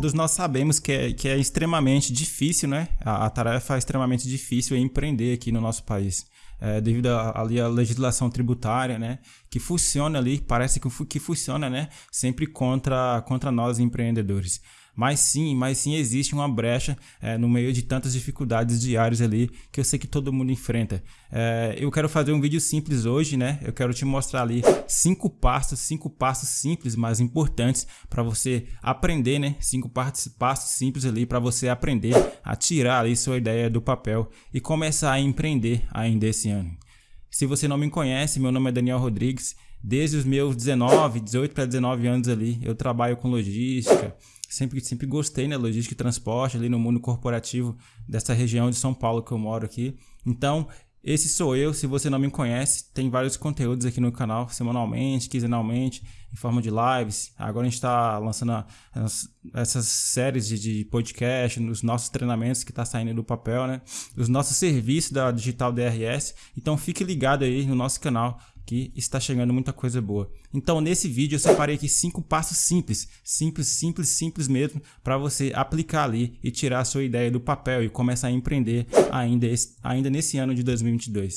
Todos nós sabemos que é, que é extremamente difícil, né? A, a tarefa é extremamente difícil empreender aqui no nosso país. É, devido ali à legislação tributária, né, que funciona ali, parece que, que funciona, né, sempre contra, contra nós empreendedores. Mas sim, mas sim existe uma brecha é, no meio de tantas dificuldades diárias ali que eu sei que todo mundo enfrenta. É, eu quero fazer um vídeo simples hoje, né? Eu quero te mostrar ali cinco passos, cinco passos simples, mas importantes para você aprender, né? Cinco passos, simples ali para você aprender a tirar ali sua ideia do papel e começar a empreender ainda esse ano. Se você não me conhece, meu nome é Daniel Rodrigues. Desde os meus 19, 18 para 19 anos ali, eu trabalho com logística, sempre, sempre gostei, né? Logística e transporte ali no mundo corporativo dessa região de São Paulo que eu moro aqui. Então, esse sou eu. Se você não me conhece, tem vários conteúdos aqui no canal, semanalmente, quinzenalmente, em forma de lives. Agora a gente está lançando as, essas séries de, de podcast, nos nossos treinamentos que está saindo do papel, né? Os nossos serviços da Digital DRS. Então fique ligado aí no nosso canal que está chegando muita coisa boa. Então, nesse vídeo eu separei aqui cinco passos simples, simples, simples, simples mesmo, para você aplicar ali e tirar a sua ideia do papel e começar a empreender ainda, esse, ainda nesse ano de 2022.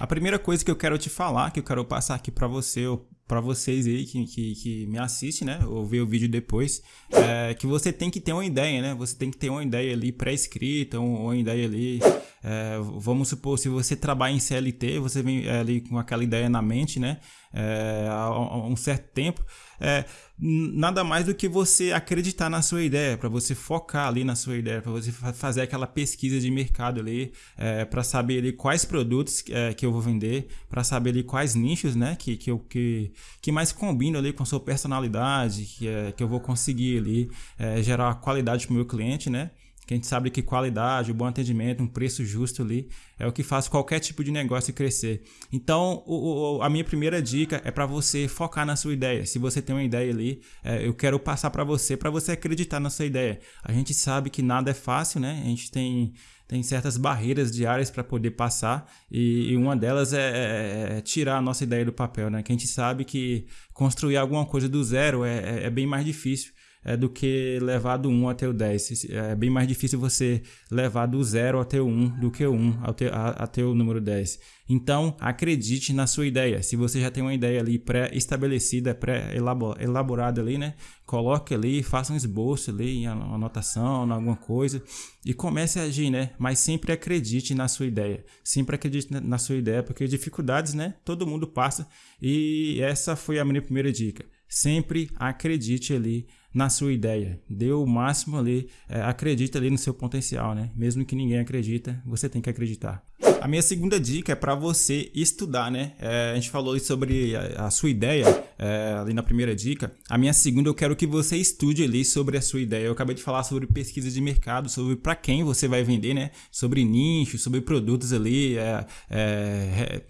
A primeira coisa que eu quero te falar, que eu quero passar aqui para você, para vocês aí que, que, que, me assistem, né? Ou ver o vídeo depois, é que você tem que ter uma ideia, né? Você tem que ter uma ideia ali pré-escrita, uma ideia ali. É, vamos supor, se você trabalha em CLT, você vem é, ali com aquela ideia na mente, né? É, há um certo tempo. É, nada mais do que você acreditar na sua ideia, para você focar ali na sua ideia, para você fazer aquela pesquisa de mercado ali, é, para saber ali quais produtos é, que eu vou vender, para saber ali quais nichos, né, que, que, eu, que, que mais combinam ali com a sua personalidade, que, é, que eu vou conseguir ali é, gerar qualidade para o meu cliente, né, que a gente sabe que qualidade, um bom atendimento, um preço justo ali é o que faz qualquer tipo de negócio crescer. Então, o, o, a minha primeira dica é para você focar na sua ideia. Se você tem uma ideia ali, é, eu quero passar para você, para você acreditar na sua ideia. A gente sabe que nada é fácil, né? A gente tem tem certas barreiras diárias para poder passar e, e uma delas é, é, é, tirar a nossa ideia do papel, né? Que a gente sabe que construir alguma coisa do zero é, é, é bem mais difícil é, do que levar do 1 até o 10. É bem mais difícil você levar do 0 até o 1 do que o 1 até, até o número 10. Então, acredite na sua ideia. Se você já tem uma ideia ali pré-estabelecida, pré-elaborada ali, né? Coloque ali, faça um esboço ali, uma anotação, alguma coisa e comece a agir, né? Mas sempre acredite na sua ideia. Sempre acredite na sua ideia, porque dificuldades, né? Todo mundo passa e essa foi a minha primeira dica. Sempre acredite ali na sua ideia. Dê o máximo ali, é, acredita ali no seu potencial, né? Mesmo que ninguém acredita, você tem que acreditar. A minha segunda dica é para você estudar, né? É, a gente falou sobre a, a sua ideia é, ali na primeira dica. A minha segunda, eu quero que você estude ali sobre a sua ideia. Eu acabei de falar sobre pesquisa de mercado, sobre para quem você vai vender, né? Sobre nicho, sobre produtos ali, é, é,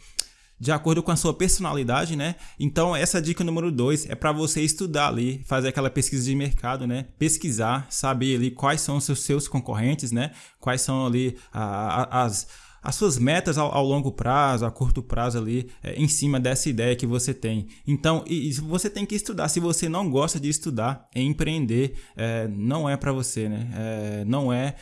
de acordo com a sua personalidade, né? Então, essa dica número dois é para você estudar ali, fazer aquela pesquisa de mercado, né? Pesquisar, saber ali quais são os seus, seus concorrentes, né? Quais são ali a, a, as as suas metas ao, ao, longo prazo, a curto prazo ali, é, em cima dessa ideia que você tem. Então, e, e, você tem que estudar. Se você não gosta de estudar, empreender é, não é para você, né? É, não é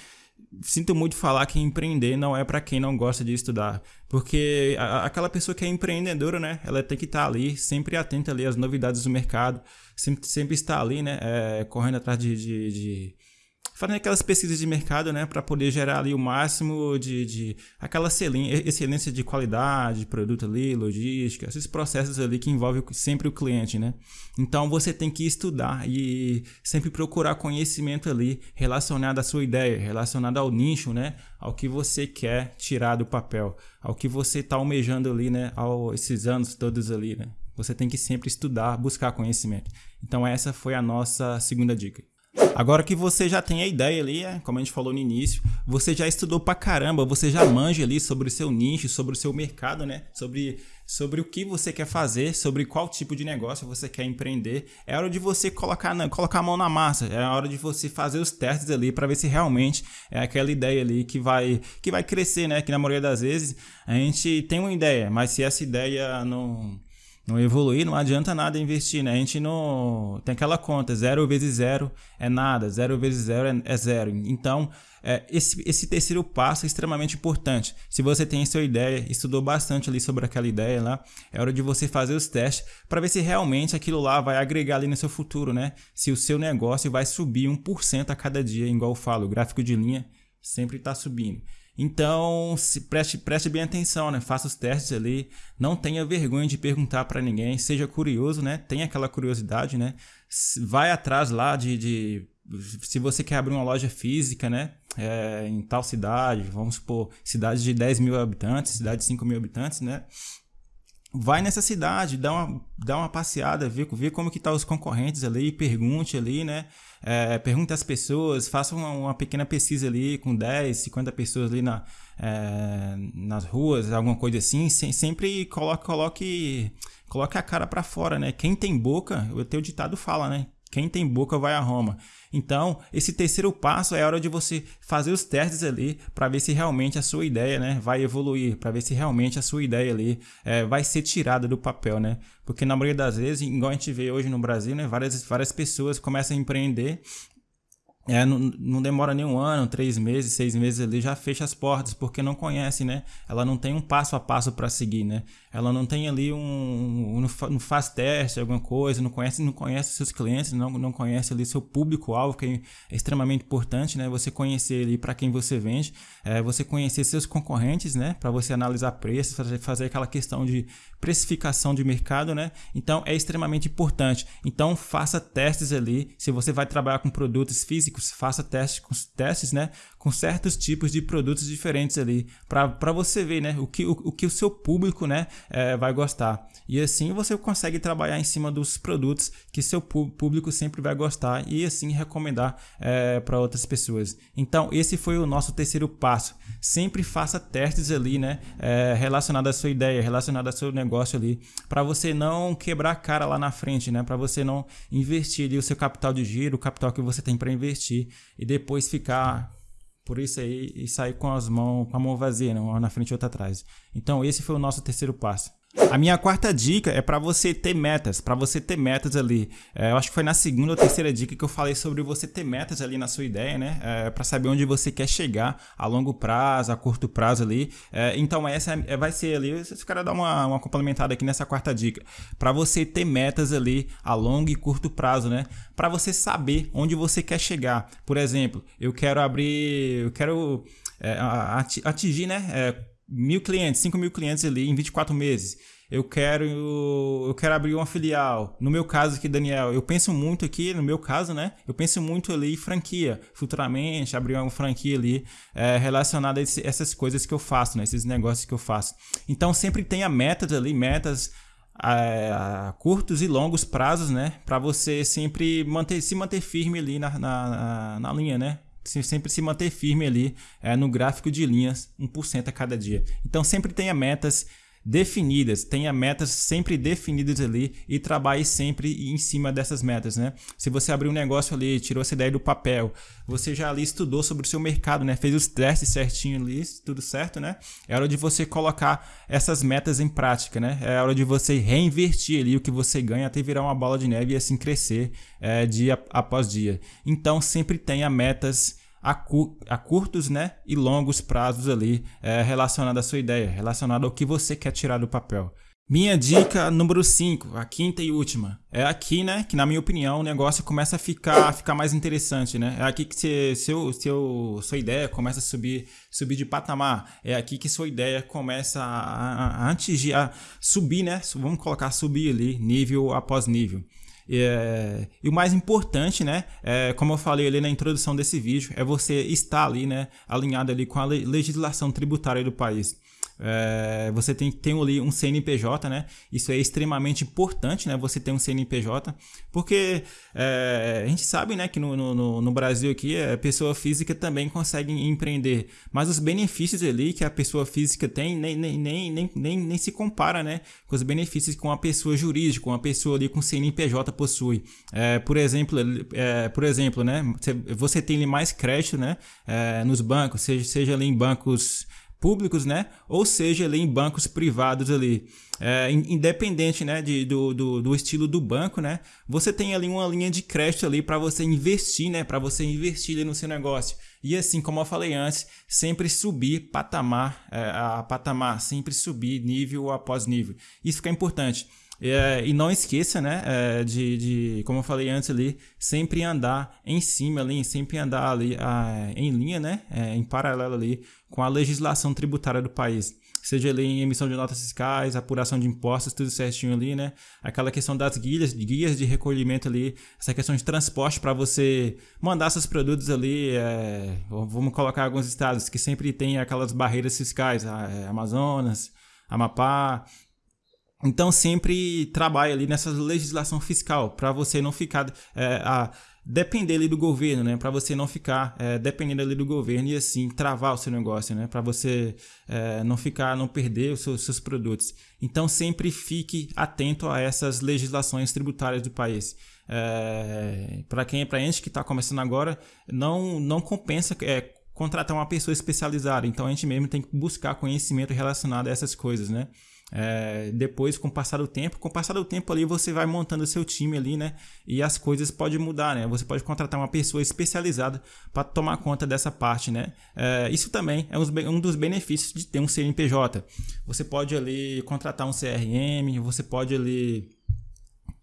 sinto muito falar que empreender não é para quem não gosta de estudar, porque a, aquela pessoa que é empreendedora, né, ela tem que estar tá ali, sempre atenta ali às novidades do mercado, sempre, sempre está ali, né, é, correndo atrás de, de, de fazendo aquelas pesquisas de mercado, né, para poder gerar ali o máximo de, de aquela excelência de qualidade, de produto ali, logística, esses processos ali que envolvem sempre o cliente, né? Então você tem que estudar e sempre procurar conhecimento ali relacionado à sua ideia, relacionado ao nicho, né, ao que você quer tirar do papel, ao que você está almejando ali, né, ao esses anos todos ali, né? Você tem que sempre estudar, buscar conhecimento. Então essa foi a nossa segunda dica. Agora que você já tem a ideia ali, é, como a gente falou no início, você já estudou pra caramba, você já manja ali sobre o seu nicho, sobre o seu mercado, né? Sobre, sobre o que você quer fazer, sobre qual tipo de negócio você quer empreender. É hora de você colocar, colocar a mão na massa, é hora de você fazer os testes ali para ver se realmente é aquela ideia ali que vai, que vai crescer, né? Que na maioria das vezes a gente tem uma ideia, mas se essa ideia não não evoluir, não adianta nada investir, né? A gente não. Tem aquela conta, zero vezes zero é nada, zero vezes zero é, é zero. Então, é, esse, esse terceiro passo é extremamente importante. Se você tem a sua ideia, estudou bastante ali sobre aquela ideia lá, é hora de você fazer os testes para ver se realmente aquilo lá vai agregar ali no seu futuro, né? Se o seu negócio vai subir 1% a cada dia, igual eu falo, o gráfico de linha sempre está subindo. Então, se preste, preste bem atenção, né? Faça os testes ali, não tenha vergonha de perguntar para ninguém, seja curioso, né? Tenha aquela curiosidade, né? Vai atrás lá de, de se você quer abrir uma loja física, né? É, em tal cidade, vamos supor, cidade de 10 mil habitantes, cidade de 5 mil habitantes, né? Vai nessa cidade, dá uma, dá uma passeada, vê, vê como que tá os concorrentes ali, pergunte ali, né? É, pergunte às pessoas, faça uma, uma, pequena pesquisa ali com 10, 50 pessoas ali na, é, nas ruas, alguma coisa assim. Sem, sempre coloque, coloque, coloque a cara para fora, né? Quem tem boca, o teu ditado fala, né? Quem tem boca vai a Roma. Então, esse terceiro passo é a hora de você fazer os testes ali para ver se realmente a sua ideia né, vai evoluir, para ver se realmente a sua ideia ali é, vai ser tirada do papel, né? Porque na maioria das vezes, igual a gente vê hoje no Brasil, né, várias, várias pessoas começam a empreender é, não, não, demora nem um ano, três meses, seis meses ali, já fecha as portas, porque não conhece, né? Ela não tem um passo a passo para seguir, né? Ela não tem ali um. Não faz teste, alguma coisa, não conhece, não conhece seus clientes, não, não conhece ali seu público-alvo, que é extremamente importante, né? Você conhecer ali para quem você vende, é, você conhecer seus concorrentes, né? Para você analisar preços, fazer aquela questão de precificação de mercado, né? Então é extremamente importante. Então faça testes ali. Se você vai trabalhar com produtos físicos, faça testes testes, né? Com certos tipos de produtos diferentes ali, para você ver, né? O que o, o, que o seu público, né? É, vai gostar. E assim você consegue trabalhar em cima dos produtos que seu público sempre vai gostar e assim recomendar é, para outras pessoas. Então esse foi o nosso terceiro passo. Sempre faça testes ali, né? É, relacionado à sua ideia, relacionado ao seu negócio ali, para você não quebrar a cara lá na frente, né? Para você não investir ali o seu capital de giro, o capital que você tem para investir e depois ficar por isso aí e sair com as mãos, com a mão vazia, né? uma na frente e outra atrás. Então esse foi o nosso terceiro passo. A minha quarta dica é para você ter metas, para você ter metas ali. É, eu acho que foi na segunda ou terceira dica que eu falei sobre você ter metas ali na sua ideia, né? É, para saber onde você quer chegar a longo prazo, a curto prazo ali. É, então essa é, vai ser ali. Se o cara dar uma, uma complementada aqui nessa quarta dica, para você ter metas ali a longo e curto prazo, né? Para você saber onde você quer chegar. Por exemplo, eu quero abrir, eu quero é, atingir, né? Mil clientes, 5 mil clientes ali em 24 meses. Eu quero, eu quero abrir uma filial. No meu caso aqui, Daniel, eu penso muito aqui, no meu caso, né? Eu penso muito ali em franquia. Futuramente, abrir uma franquia ali é, relacionada a esse, essas coisas que eu faço, né? Esses negócios que eu faço. Então, sempre tenha metas ali, metas a, a, curtos e longos prazos, né? Para você sempre manter, se manter firme ali na, na, na linha, né? Sempre se manter firme ali é, no gráfico de linhas, 1% a cada dia. Então sempre tenha metas definidas, tenha metas sempre definidas ali e trabalhe sempre em cima dessas metas, né? Se você abrir um negócio ali, tirou essa ideia do papel, você já ali estudou sobre o seu mercado, né? Fez os testes certinho ali, tudo certo, né? É hora de você colocar essas metas em prática, né? É hora de você reinvertir ali o que você ganha até virar uma bola de neve e assim crescer é, dia após dia. Então sempre tenha metas a, cu a curtos né, e longos prazos ali é, relacionado à sua ideia, relacionado ao que você quer tirar do papel. Minha dica número 5, a quinta e última. É aqui, né, que na minha opinião o negócio começa a ficar, a ficar mais interessante, né? É aqui que você, seu, seu, sua ideia começa a subir, subir de patamar. É aqui que sua ideia começa a, a, a a subir, né? Vamos colocar subir ali, nível após nível. É, e o mais importante, né, é, como eu falei ali na introdução desse vídeo, é você estar ali, né, alinhado ali com a legislação tributária do país. É, você tem que ter ali um CNPJ, né? Isso é extremamente importante, né? Você ter um CNPJ, porque é, a gente sabe, né, que no, no, no, Brasil aqui a pessoa física também consegue empreender, mas os benefícios ali que a pessoa física tem nem, nem, nem, nem, nem, nem se compara, né, com os benefícios que uma pessoa jurídica, uma pessoa ali com CNPJ possui. É, por exemplo, é, por exemplo, né, você tem mais crédito, né, é, nos bancos, seja, seja ali em bancos públicos, né? Ou seja, ali em bancos privados ali. É, independente né, de, do, do, do, estilo do banco, né? Você tem ali uma linha de crédito ali para você investir, né? Para você investir no seu negócio. E assim, como eu falei antes, sempre subir patamar é, a patamar, sempre subir nível após nível. Isso fica importante. É, e não esqueça, né, é, de, de, como eu falei antes ali, sempre andar em cima ali, sempre andar ali a, em linha, né, é, em paralelo ali com a legislação tributária do país. Seja ali em emissão de notas fiscais, apuração de impostos, tudo certinho ali, né? Aquela questão das guias, guias de recolhimento ali, essa questão de transporte para você mandar seus produtos ali. É, vamos colocar alguns estados que sempre tem aquelas barreiras fiscais, é, Amazonas, Amapá, então sempre trabalhe ali nessa legislação fiscal para você não ficar é, a depender ali do governo, né? Para você não ficar é, dependendo ali do governo e assim travar o seu negócio, né? Para você é, não ficar, não perder os seus, seus, produtos. Então sempre fique atento a essas legislações tributárias do país. É, para quem, para gente que está começando agora, não não compensa é, contratar uma pessoa especializada. Então a gente mesmo tem que buscar conhecimento relacionado a essas coisas, né? É, depois, com o passar do tempo, com o passar do tempo ali, você vai montando o seu time ali, né? E as coisas podem mudar, né? Você pode contratar uma pessoa especializada para tomar conta dessa parte, né? É, isso também é um dos benefícios de ter um CNPJ. Você pode ali contratar um CRM, você pode ali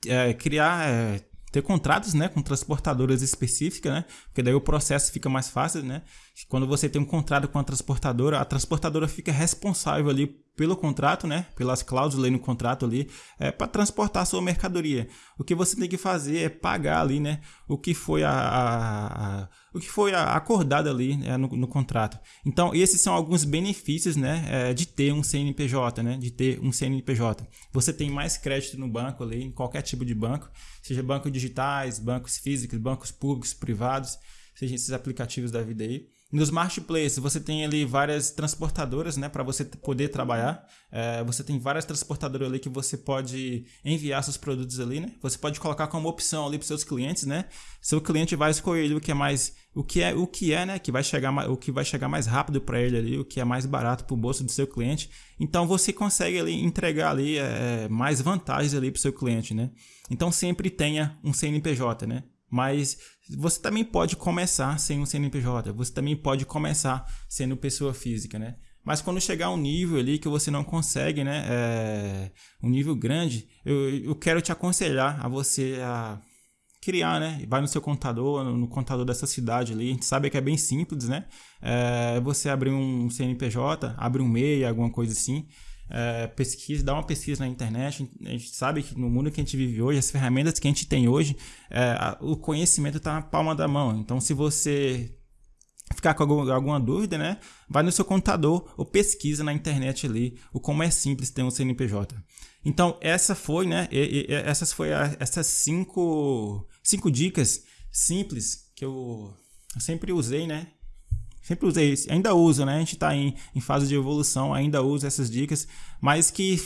é, criar é, ter contratos né, com transportadoras específicas, né? Porque daí o processo fica mais fácil, né? Quando você tem um contrato com a transportadora, a transportadora fica responsável ali pelo contrato, né? Pelas cláusulas no contrato ali, é, para transportar sua mercadoria. O que você tem que fazer é pagar ali, né? O que foi a, a, a o que foi acordado ali né, no, no, contrato. Então, esses são alguns benefícios, né? É, de ter um CNPJ, né? De ter um CNPJ. Você tem mais crédito no banco ali, em qualquer tipo de banco, seja bancos digitais, bancos físicos, bancos públicos, privados, seja esses aplicativos da vida aí. Nos marketplaces, você tem ali várias transportadoras, né, para você poder trabalhar. É, você tem várias transportadoras ali que você pode enviar seus produtos ali, né? Você pode colocar como opção ali para seus clientes, né? Seu cliente vai escolher o que é mais, o que é, o que é, né? Que vai chegar, o que vai chegar mais rápido para ele ali, o que é mais barato para o bolso do seu cliente. Então você consegue ali entregar ali é, mais vantagens ali para o seu cliente, né? Então sempre tenha um CNPJ, né? Mas você também pode começar sem um CNPJ, você também pode começar sendo pessoa física, né? Mas quando chegar um nível ali que você não consegue, né? É, um nível grande, eu, eu quero te aconselhar a você a criar, né? Vai no seu contador, no, no contador dessa cidade ali. A gente sabe que é bem simples, né? É, você abrir um CNPJ, abre um MEI, alguma coisa assim é, pesquisa, dá uma pesquisa na internet. A gente sabe que no mundo que a gente vive hoje, as ferramentas que a gente tem hoje, é, o conhecimento está na palma da mão. Então, se você ficar com algum, alguma dúvida, né, vai no seu contador ou pesquisa na internet ali o como é simples ter um CNPJ. Então, essa foi, né, e, e, essas foi a, essas cinco, cinco dicas simples que eu, eu sempre usei, né, Sempre usei isso. Ainda uso, né? A gente está em, em fase de evolução, ainda uso essas dicas, mas que,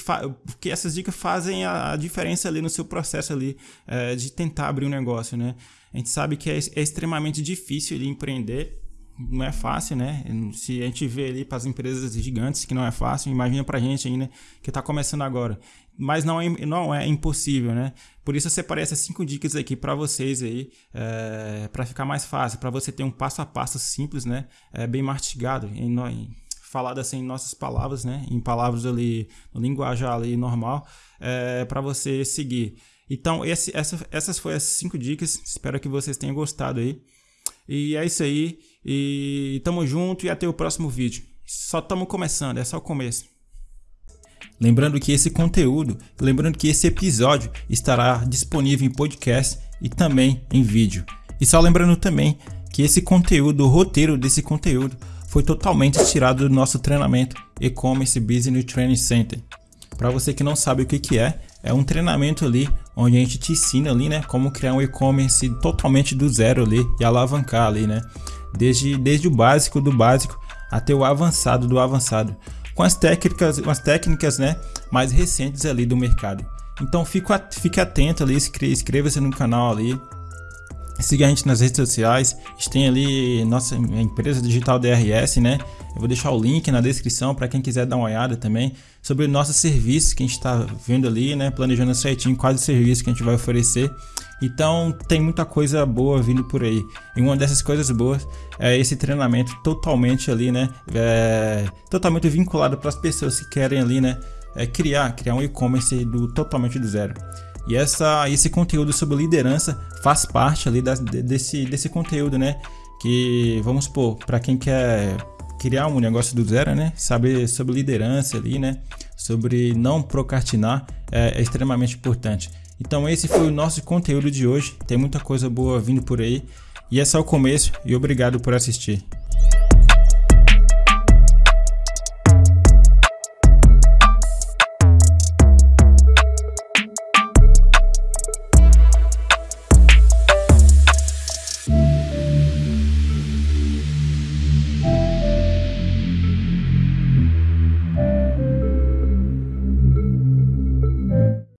que essas dicas fazem a, a, diferença ali no seu processo ali é, de tentar abrir um negócio, né? A gente sabe que é, é extremamente difícil de empreender, não é fácil, né? Se a gente vê ali para as empresas gigantes que não é fácil, imagina para a gente ainda que está começando agora. Mas não é, não é impossível, né? Por isso eu separei essas cinco dicas aqui para vocês aí, é, para ficar mais fácil, para você ter um passo a passo simples, né? É, bem mastigado, em, em, falado assim em nossas palavras, né? Em palavras ali, no linguajar ali normal, é, para você seguir. Então, esse, essa, essas foram as cinco dicas. Espero que vocês tenham gostado aí. E é isso aí. E tamo junto e até o próximo vídeo. Só estamos começando, é só o começo. Lembrando que esse conteúdo, lembrando que esse episódio estará disponível em podcast e também em vídeo. E só lembrando também que esse conteúdo, o roteiro desse conteúdo, foi totalmente tirado do nosso treinamento E-Commerce Business Training Center. Para você que não sabe o que, que é, é um treinamento ali onde a gente te ensina ali, né, como criar um e-commerce totalmente do zero ali e alavancar ali, né? Desde, desde o básico do básico até o avançado do avançado, com as técnicas, as técnicas, né, mais recentes ali do mercado. Então fique, fique atento ali, inscreva-se no canal ali, siga a gente nas redes sociais, a gente tem ali nossa empresa digital DRS, né? Eu vou deixar o link na descrição para quem quiser dar uma olhada também sobre o nosso serviço que a gente está vendo ali, né? Planejando certinho quais serviços que a gente vai oferecer. Então tem muita coisa boa vindo por aí. E uma dessas coisas boas é esse treinamento totalmente ali, né? É, totalmente vinculado para as pessoas que querem ali, né? É criar, criar um e-commerce do totalmente do zero. E essa, esse conteúdo sobre liderança faz parte ali da, desse, desse conteúdo, né? Que vamos supor, para quem quer criar um negócio do zero, né? Saber sobre liderança ali, né? Sobre não procrastinar é, é extremamente importante. Então esse foi o nosso conteúdo de hoje. Tem muita coisa boa vindo por aí. E é o começo e obrigado por assistir.